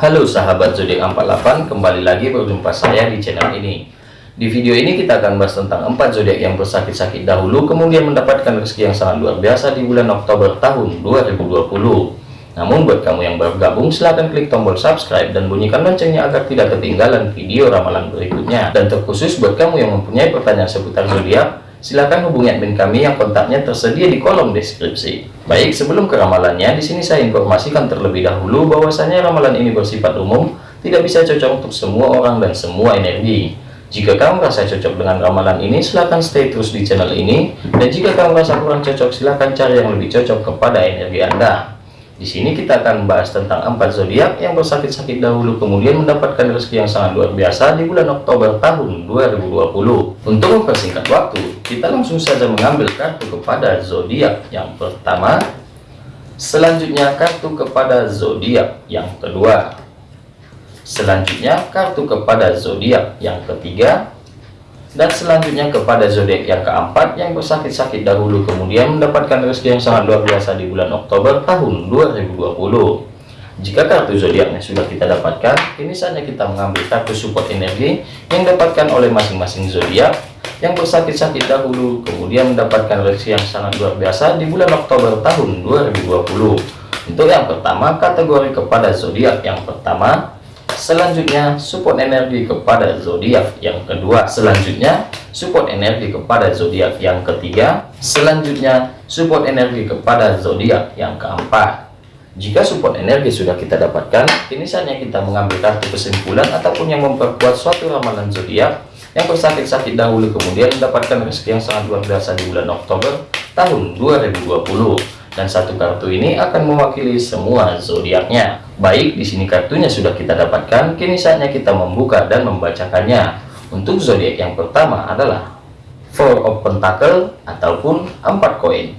Halo sahabat zodiak 48, kembali lagi berjumpa saya di channel ini. Di video ini kita akan bahas tentang 4 zodiak yang bersakit-sakit dahulu kemudian mendapatkan rezeki yang sangat luar biasa di bulan Oktober tahun 2020. Namun buat kamu yang baru gabung silahkan klik tombol subscribe dan bunyikan loncengnya agar tidak ketinggalan video ramalan berikutnya. Dan terkhusus buat kamu yang mempunyai pertanyaan seputar zodiak, Silahkan hubungi admin kami yang kontaknya tersedia di kolom deskripsi. Baik, sebelum ke ramalannya, di sini saya informasikan terlebih dahulu bahwasanya ramalan ini bersifat umum, tidak bisa cocok untuk semua orang dan semua energi. Jika kamu merasa cocok dengan ramalan ini, silahkan stay terus di channel ini. Dan jika kamu merasa kurang cocok, silahkan cari yang lebih cocok kepada energi Anda. Di sini kita akan membahas tentang empat zodiak yang bersakit-sakit dahulu kemudian mendapatkan rezeki yang sangat luar biasa di bulan Oktober tahun 2020. Untuk mempersingkat waktu, kita langsung saja mengambil kartu kepada zodiak yang pertama. Selanjutnya kartu kepada zodiak yang kedua. Selanjutnya kartu kepada zodiak yang ketiga dan selanjutnya kepada zodiak yang keempat yang bersakit-sakit dahulu kemudian mendapatkan rezeki yang sangat luar biasa di bulan Oktober tahun 2020 jika kartu zodiaknya sudah kita dapatkan kini saatnya kita mengambil kartu support energi yang dapatkan oleh masing-masing zodiak yang bersakit-sakit dahulu kemudian mendapatkan rezeki yang sangat luar biasa di bulan Oktober tahun 2020 untuk yang pertama kategori kepada zodiak yang pertama selanjutnya support energi kepada zodiak yang kedua. Selanjutnya support energi kepada zodiak yang ketiga. Selanjutnya support energi kepada zodiak yang keempat. Jika support energi sudah kita dapatkan ini saatnya kita mengambil kartu kesimpulan ataupun yang memperkuat suatu ramalan zodiak yang bersakit-sakit dahulu kemudian mendapatkan rezeki yang sangat luar biasa di bulan Oktober tahun 2020 dan satu kartu ini akan mewakili semua zodiaknya. Baik, di sini kartunya sudah kita dapatkan, kini saatnya kita membuka dan membacakannya. Untuk zodiak yang pertama adalah Four of Pentacle ataupun empat koin.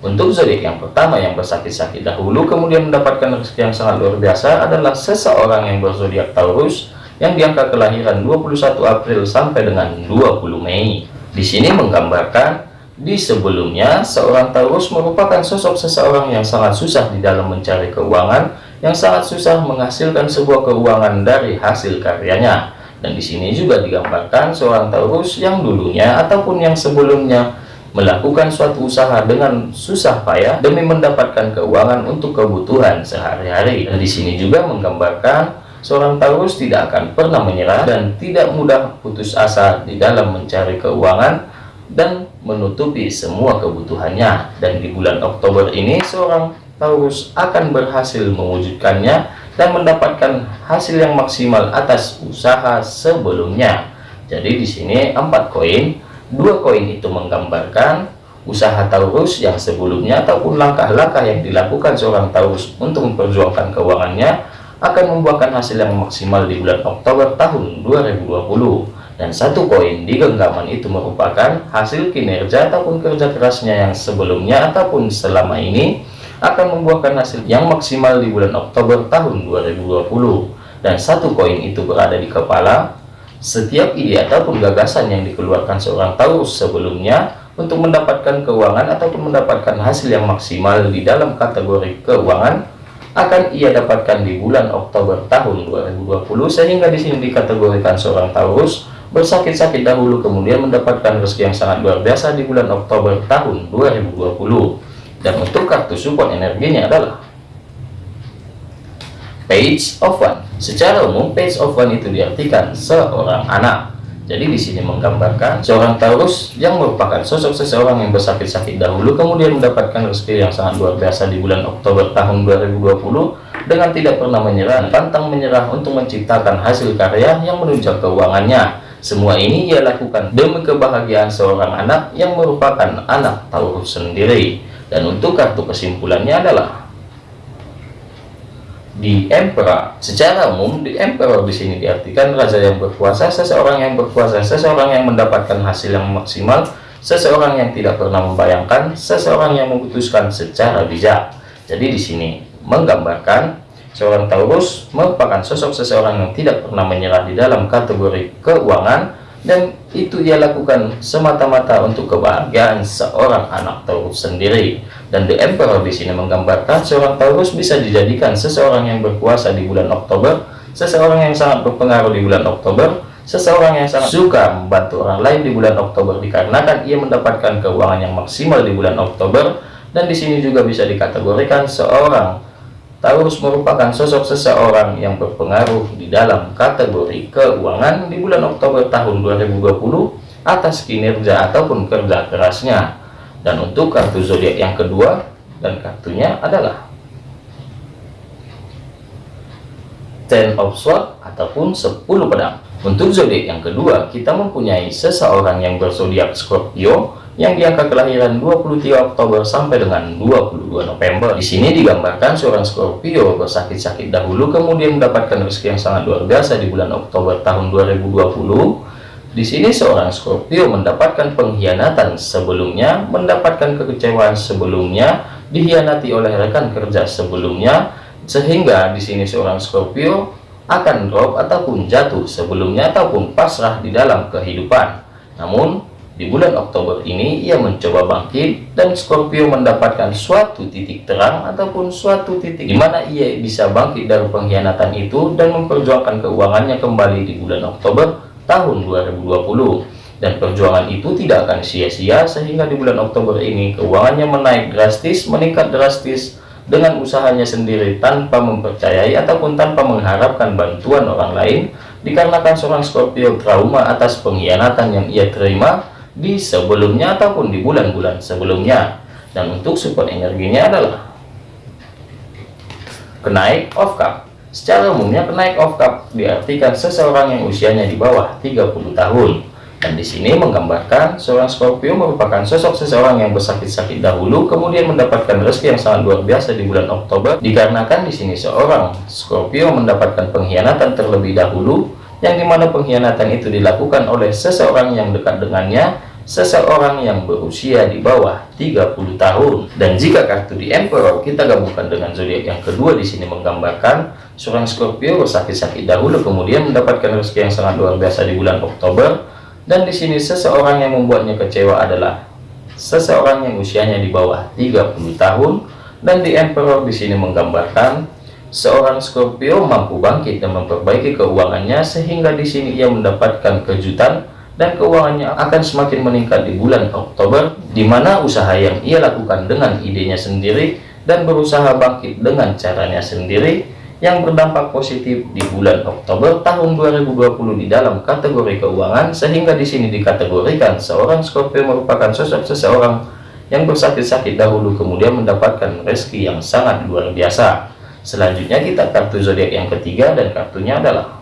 Untuk zodiak yang pertama yang bersakit-sakit dahulu kemudian mendapatkan rezeki yang sangat luar biasa adalah seseorang yang berzodiak Taurus yang diangka kelahiran 21 April sampai dengan 20 Mei. Di sini menggambarkan di sebelumnya, seorang Taurus merupakan sosok seseorang yang sangat susah di dalam mencari keuangan, yang sangat susah menghasilkan sebuah keuangan dari hasil karyanya. Dan di sini juga digambarkan seorang Taurus yang dulunya ataupun yang sebelumnya melakukan suatu usaha dengan susah payah demi mendapatkan keuangan untuk kebutuhan sehari-hari. Dan di sini juga menggambarkan seorang Taurus tidak akan pernah menyerah dan tidak mudah putus asa di dalam mencari keuangan dan menutupi semua kebutuhannya dan di bulan Oktober ini seorang Taurus akan berhasil mewujudkannya dan mendapatkan hasil yang maksimal atas usaha sebelumnya. Jadi di sini empat koin. Dua koin itu menggambarkan usaha Taurus yang sebelumnya ataupun langkah-langkah yang dilakukan seorang Taurus untuk memperjuangkan keuangannya akan membuahkan hasil yang maksimal di bulan Oktober tahun 2020 dan satu koin di genggaman itu merupakan hasil kinerja ataupun kerja kerasnya yang sebelumnya ataupun selama ini akan membuahkan hasil yang maksimal di bulan Oktober tahun 2020 dan satu koin itu berada di kepala setiap ide ataupun gagasan yang dikeluarkan seorang Taurus sebelumnya untuk mendapatkan keuangan ataupun mendapatkan hasil yang maksimal di dalam kategori keuangan akan ia dapatkan di bulan Oktober tahun 2020 sehingga di sini dikategorikan seorang Taurus bersakit-sakit dahulu kemudian mendapatkan rezeki yang sangat luar biasa di bulan Oktober tahun 2020 dan untuk kartu support energinya adalah page of one. Secara umum page of one itu diartikan seorang anak. Jadi di sini menggambarkan seorang Taurus yang merupakan sosok seseorang yang bersakit-sakit dahulu kemudian mendapatkan rezeki yang sangat luar biasa di bulan Oktober tahun 2020 dengan tidak pernah menyerah pantang menyerah untuk menciptakan hasil karya yang menunjang keuangannya. Semua ini ia lakukan demi kebahagiaan seorang anak yang merupakan anak Taurus sendiri. Dan untuk kartu kesimpulannya adalah di Emperor. Secara umum di Emperor di sini diartikan raja yang berkuasa, seseorang yang berkuasa, seseorang yang mendapatkan hasil yang maksimal, seseorang yang tidak pernah membayangkan, seseorang yang memutuskan secara bijak. Jadi di sini menggambarkan Seorang Taurus merupakan sosok seseorang yang tidak pernah menyerah di dalam kategori keuangan dan itu ia lakukan semata-mata untuk kebahagiaan seorang anak Taurus sendiri. Dan The Emperor di sini menggambarkan seorang Taurus bisa dijadikan seseorang yang berkuasa di bulan Oktober seseorang yang sangat berpengaruh di bulan Oktober seseorang yang sangat suka membantu orang lain di bulan Oktober dikarenakan ia mendapatkan keuangan yang maksimal di bulan Oktober. Dan di sini juga bisa dikategorikan seorang Taurus merupakan sosok seseorang yang berpengaruh di dalam kategori keuangan di bulan Oktober tahun 2020 atas kinerja ataupun kerja kerasnya. Dan untuk kartu zodiak yang kedua dan kartunya adalah Ten of Swords ataupun 10 pedang. Untuk zodiak yang kedua, kita mempunyai seseorang yang berzodiak Scorpio yang di angka kelahiran 23 Oktober sampai dengan 22 November. Di sini digambarkan seorang Scorpio bersakit-sakit dahulu kemudian mendapatkan rezeki yang sangat luar biasa di bulan Oktober tahun 2020. Di sini seorang Scorpio mendapatkan pengkhianatan sebelumnya, mendapatkan kekecewaan sebelumnya, dihianati oleh rekan kerja sebelumnya, sehingga di sini seorang Scorpio akan drop ataupun jatuh sebelumnya ataupun pasrah di dalam kehidupan. Namun di bulan Oktober ini ia mencoba bangkit dan Scorpio mendapatkan suatu titik terang ataupun suatu titik di mana ia bisa bangkit dari pengkhianatan itu dan memperjuangkan keuangannya kembali di bulan Oktober tahun 2020 dan perjuangan itu tidak akan sia-sia sehingga di bulan Oktober ini keuangannya menaik drastis meningkat drastis dengan usahanya sendiri tanpa mempercayai ataupun tanpa mengharapkan bantuan orang lain dikarenakan seorang Scorpio trauma atas pengkhianatan yang ia terima di sebelumnya ataupun di bulan-bulan sebelumnya. Dan untuk support energinya adalah kenaik of cup. Secara umumnya kenaik of cup diartikan seseorang yang usianya di bawah 30 tahun dan di sini menggambarkan seorang Scorpio merupakan sosok seseorang yang bersakit-sakit dahulu kemudian mendapatkan rezeki yang sangat luar biasa di bulan Oktober. Dikarenakan di sini seorang Scorpio mendapatkan pengkhianatan terlebih dahulu yang di mana pengkhianatan itu dilakukan oleh seseorang yang dekat dengannya seseorang yang berusia di bawah 30 tahun. Dan jika kartu di Emperor kita gabungkan dengan zodiak yang kedua di sini menggambarkan seorang Scorpio bersakit-sakit dahulu kemudian mendapatkan rezeki yang sangat luar biasa di bulan Oktober dan di sini seseorang yang membuatnya kecewa adalah seseorang yang usianya di bawah 30 tahun. Dan di Emperor di sini menggambarkan Seorang Scorpio mampu bangkit dan memperbaiki keuangannya sehingga di sini ia mendapatkan kejutan dan keuangannya akan semakin meningkat di bulan Oktober di mana usaha yang ia lakukan dengan idenya sendiri dan berusaha bangkit dengan caranya sendiri yang berdampak positif di bulan Oktober tahun 2020 di dalam kategori keuangan sehingga di sini dikategorikan seorang Scorpio merupakan sosok seseorang yang bersakit-sakit dahulu kemudian mendapatkan rezeki yang sangat luar biasa. Selanjutnya kita kartu zodiak yang ketiga dan kartunya adalah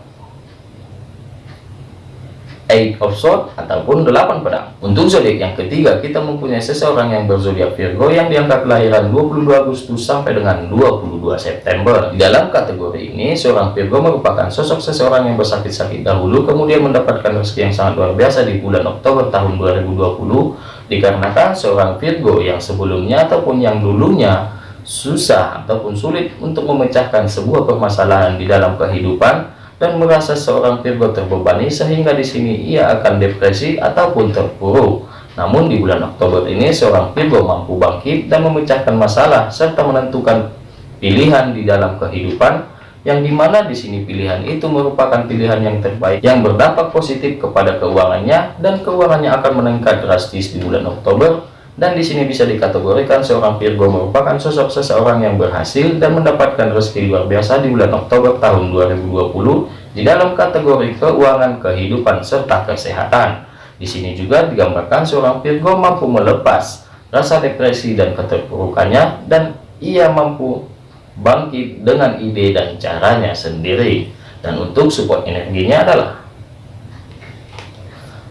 Eight of Swords ataupun delapan pedang. Untuk zodiak yang ketiga kita mempunyai seseorang yang berzodiak Virgo yang diangkat kelahiran 22 Agustus sampai dengan 22 September. Di dalam kategori ini seorang Virgo merupakan sosok seseorang yang bersakit-sakit dahulu kemudian mendapatkan rezeki yang sangat luar biasa di bulan Oktober tahun 2020 dikarenakan seorang Virgo yang sebelumnya ataupun yang dulunya susah ataupun sulit untuk memecahkan sebuah permasalahan di dalam kehidupan dan merasa seorang Virgo terbebani sehingga di sini ia akan depresi ataupun terpuruk. Namun di bulan Oktober ini seorang Virgo mampu bangkit dan memecahkan masalah serta menentukan pilihan di dalam kehidupan yang di mana di sini pilihan itu merupakan pilihan yang terbaik yang berdampak positif kepada keuangannya dan keuangannya akan meningkat drastis di bulan Oktober dan di sini bisa dikategorikan seorang Virgo merupakan sosok seseorang yang berhasil dan mendapatkan rezeki luar biasa di bulan Oktober tahun 2020 di dalam kategori keuangan, kehidupan, serta kesehatan. Di sini juga digambarkan seorang Virgo mampu melepas rasa depresi dan keterpurukannya dan ia mampu bangkit dengan ide dan caranya sendiri. Dan untuk support energinya adalah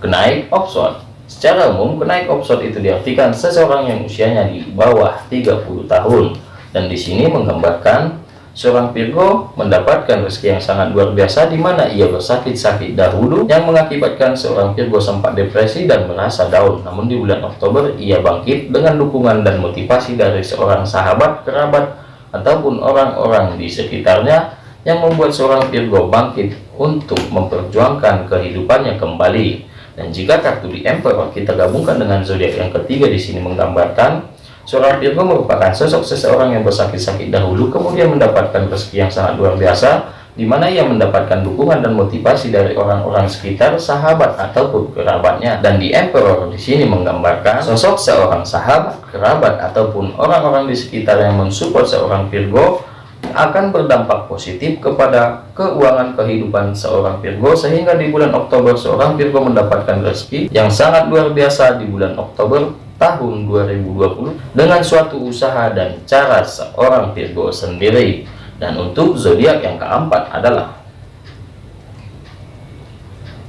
kenaik option Secara umum, kenaik opsot itu diartikan seseorang yang usianya di bawah 30 tahun. Dan di sini menggambarkan seorang Virgo mendapatkan rezeki yang sangat luar biasa di mana ia bersakit-sakit dahulu yang mengakibatkan seorang Virgo sempat depresi dan merasa down. Namun di bulan Oktober ia bangkit dengan dukungan dan motivasi dari seorang sahabat, kerabat, ataupun orang-orang di sekitarnya yang membuat seorang Virgo bangkit untuk memperjuangkan kehidupannya kembali Dan jika kartu di Emperor kita gabungkan dengan zodiak yang ketiga di sini menggambarkan seorang Virgo merupakan sosok seseorang yang bersakit-sakit dahulu kemudian mendapatkan rezeki yang sangat luar biasa di mana ia mendapatkan dukungan dan motivasi dari orang-orang sekitar, sahabat ataupun kerabatnya. Dan di Emperor di sini menggambarkan sosok seorang sahabat, kerabat ataupun orang-orang di sekitar yang mensupport seorang Virgo akan berdampak positif kepada keuangan kehidupan seorang Virgo sehingga di bulan Oktober seorang Virgo mendapatkan rezeki yang sangat luar biasa di bulan Oktober tahun 2020 dengan suatu usaha dan cara seorang Virgo sendiri. Dan untuk zodiak yang keempat adalah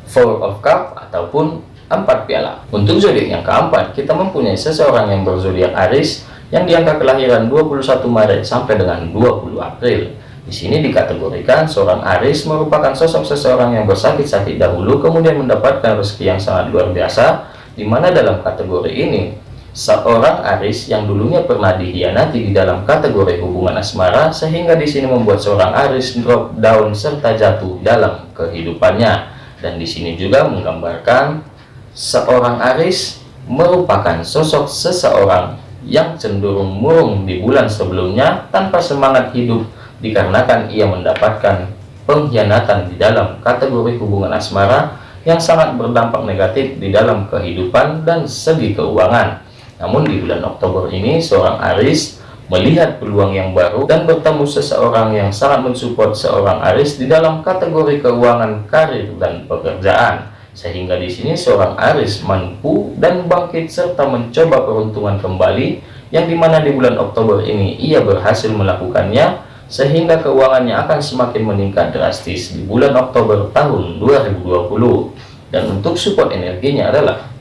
Four of Cup ataupun empat piala. Untuk zodiak yang keempat kita mempunyai seseorang yang berzodiak Aries yang di angka kelahiran 21 Maret sampai dengan 20 April. Di sini dikategorikan seorang Aris merupakan sosok seseorang yang bersakit-sakit dahulu kemudian mendapatkan rezeki yang sangat luar biasa di mana dalam kategori ini seorang Aris yang dulunya pernah dihianati di dalam kategori hubungan asmara sehingga di sini membuat seorang Aris drop down serta jatuh dalam kehidupannya dan di sini juga menggambarkan seorang Aris merupakan sosok seseorang yang cenderung murung di bulan sebelumnya tanpa semangat hidup dikarenakan ia mendapatkan pengkhianatan di dalam kategori hubungan asmara yang sangat berdampak negatif di dalam kehidupan dan segi keuangan. Namun di bulan Oktober ini seorang Aris melihat peluang yang baru dan bertemu seseorang yang sangat mensupport seorang Aris di dalam kategori keuangan, karir, dan pekerjaan sehingga di sini seorang Aris mampu dan bangkit serta mencoba peruntungan kembali yang di mana di bulan Oktober ini ia berhasil melakukannya sehingga keuangannya akan semakin meningkat drastis di bulan Oktober tahun 2020 dan untuk support energinya adalah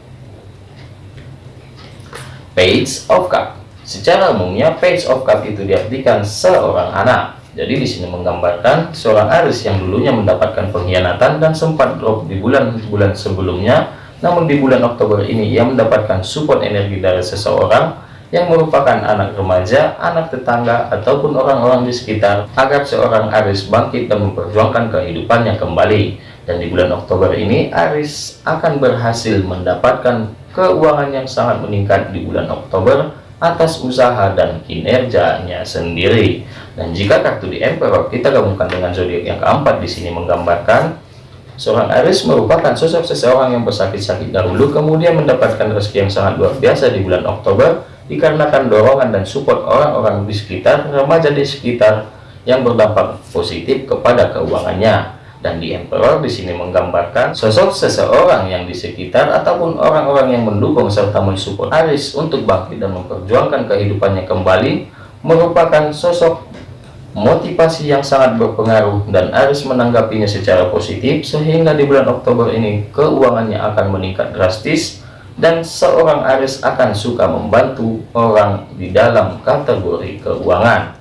Page of Cup. Secara umumnya Page of Cup itu diartikan seorang anak jadi di sini menggambarkan seorang Aris yang dulunya mendapatkan pengkhianatan dan sempat drop di bulan-bulan sebelumnya, namun di bulan Oktober ini ia mendapatkan support energi dari seseorang yang merupakan anak remaja, anak tetangga, ataupun orang-orang di sekitar agar seorang Aris bangkit dan memperjuangkan kehidupannya kembali. Dan di bulan Oktober ini Aris akan berhasil mendapatkan keuangan yang sangat meningkat di bulan Oktober atas usaha dan kinerjanya sendiri. Dan jika kartu di Emperor kita gabungkan dengan zodiak yang keempat di sini menggambarkan seorang Aries merupakan sosok seseorang yang bersakit-sakit dahulu kemudian mendapatkan rezeki yang sangat luar biasa di bulan Oktober dikarenakan dorongan dan support orang-orang di sekitar remaja di sekitar yang berdampak positif kepada keuangannya dan di Emperor di sini menggambarkan sosok seseorang yang di sekitar ataupun orang-orang yang mendukung serta mensupport Aris untuk bangkit dan memperjuangkan kehidupannya kembali merupakan sosok motivasi yang sangat berpengaruh dan Aris menanggapinya secara positif sehingga di bulan Oktober ini keuangannya akan meningkat drastis dan seorang Aris akan suka membantu orang di dalam kategori keuangan.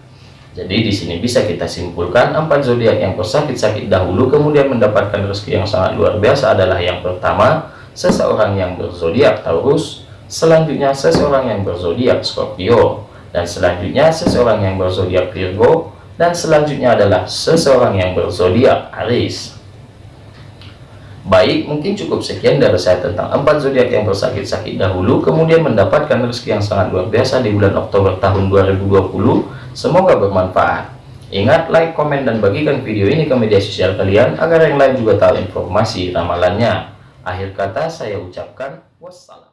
Jadi di sini bisa kita simpulkan empat zodiak yang bersakit-sakit dahulu kemudian mendapatkan rezeki yang sangat luar biasa adalah yang pertama seseorang yang berzodiak Taurus, selanjutnya seseorang yang berzodiak Scorpio, dan selanjutnya seseorang yang berzodiak Virgo, dan selanjutnya adalah seseorang yang berzodiak Aries. Baik, mungkin cukup sekian dari saya tentang empat zodiak yang bersakit-sakit dahulu, kemudian mendapatkan rezeki yang sangat luar biasa di bulan Oktober tahun 2020. Semoga bermanfaat. Ingat, like, komen, dan bagikan video ini ke media sosial kalian agar yang lain juga tahu informasi ramalannya. Akhir kata saya ucapkan wassalam.